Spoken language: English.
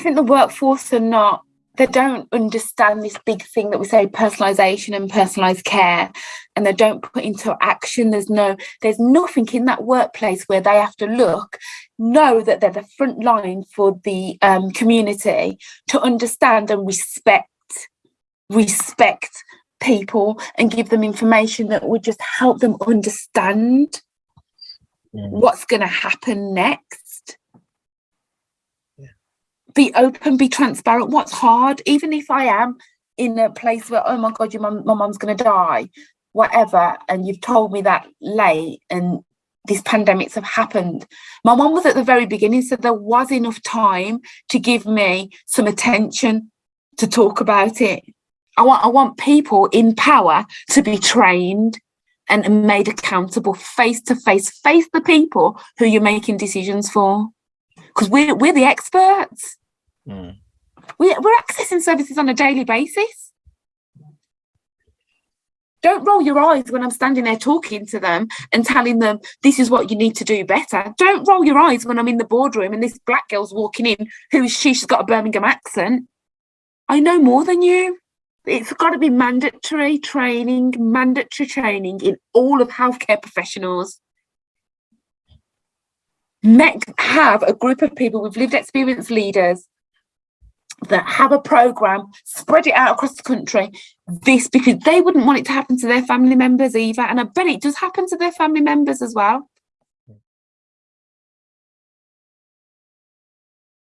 think the workforce are not they don't understand this big thing that we say personalization and personalized care and they don't put into action there's no there's nothing in that workplace where they have to look know that they're the front line for the um, community to understand and respect respect people and give them information that would just help them understand mm. what's going to happen next be open, be transparent. What's hard, even if I am in a place where, oh my God, your mum, my mum's going to die, whatever, and you've told me that late and these pandemics have happened. My mum was at the very beginning, so there was enough time to give me some attention to talk about it. I want, I want people in power to be trained and made accountable face to face, face the people who you're making decisions for. Because we're, we're the experts. Mm. We, we're accessing services on a daily basis. Don't roll your eyes when I'm standing there talking to them and telling them this is what you need to do better. Don't roll your eyes when I'm in the boardroom and this black girl's walking in. Who is she? She's got a Birmingham accent. I know more than you. It's got to be mandatory training, mandatory training in all of healthcare professionals. Make, have a group of people with lived experience leaders that have a program, spread it out across the country. This because they wouldn't want it to happen to their family members either. And I bet it does happen to their family members as well.